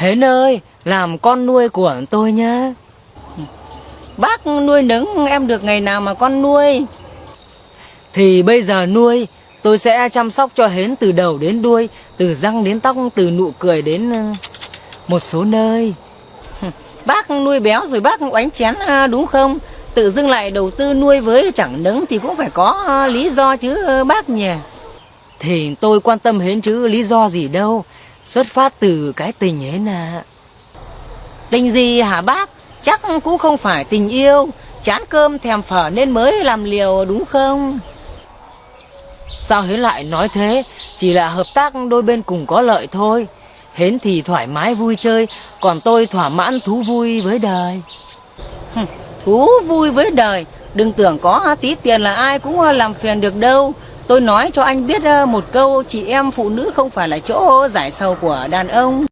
Hến ơi, làm con nuôi của tôi nhá. Bác nuôi nấng em được ngày nào mà con nuôi Thì bây giờ nuôi, tôi sẽ chăm sóc cho Hến từ đầu đến đuôi, từ răng đến tóc, từ nụ cười đến ừ, một số nơi. Bác nuôi béo rồi bác oánh chén à, đúng không Tự dưng lại đầu tư nuôi với chẳng nấng thì cũng phải có à, lý do chứ bác nhỉ Thì tôi quan tâm Hến chứ lý do gì đâu. Xuất phát từ cái tình Hến à. Tình gì hả bác Chắc cũng không phải tình yêu Chán cơm thèm phở nên mới làm liều đúng không Sao Hến lại nói thế? Chỉ là hợp tác đôi bên cùng có lợi thôi. Hến thì thoải mái vui chơi, còn tôi thỏa mãn thú vui với đời. Thú vui với đời Đừng tưởng có tí tiền là ai cũng làm phiền được đâu Tôi nói cho anh biết ờ, một câu Chị em phụ nữ không phải là chỗ giải sầu của đàn ông.